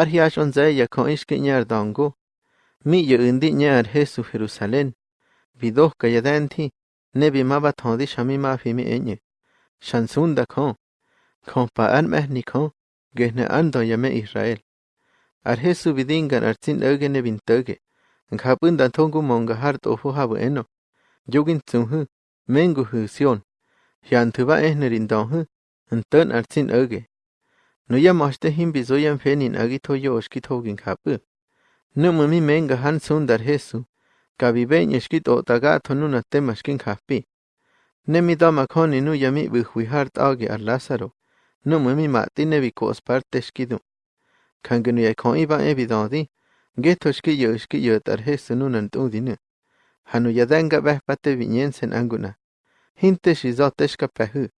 Arhiaj onze yakon ishki ñar dongu. Mi yo indi ñar Jesu Jerusalén. Vidoh kayadenti. Nebi maba tondi shami mafi mi enye. Shansun da kon. Kon pa an mehni kon. Gehne ando yame Israel. Ar Jesu vidingan artzin öge nebin töge. Ngapun dan tongu monga hart ofu habu eno. Jugin zunhu. Mengu hu sion. Hian tuba ehnerin donhu. Ntön artzin öge. No ya moshte himbi zoyan fenin agito yo oshkit hogin kapu. Numu mi menga han sundar Jesu. Kabi beñ eshkit o tagato nuna tema shkin kapi. Nemi dama koni nu yami buhwi hart age ar Lázaro. Numu mi mati nebi koos parte shkidu. Kangenu ya kon iba evidodi. Geto shki yo shki yo tar Jesu nunan tudinu. Hanu yadenga behpate viñensen anguna. Hinte shizoteshka pehu.